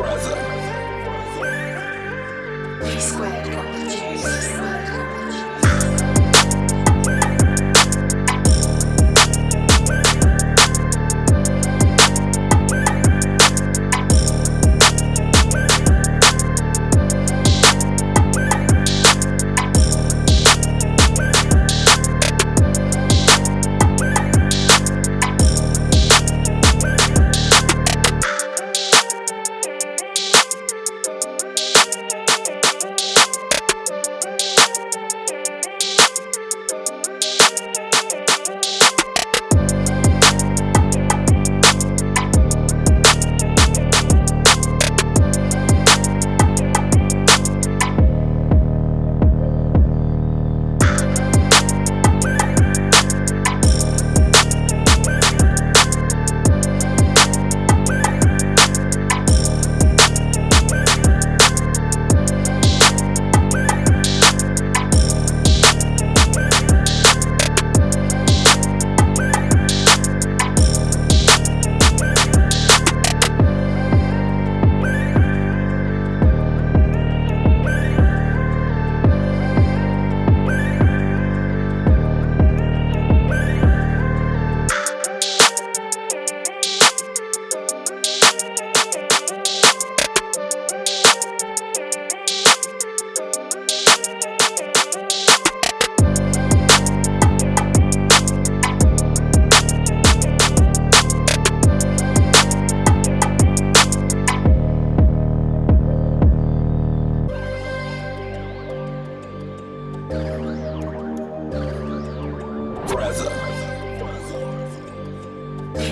P squared. Got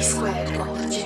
squared.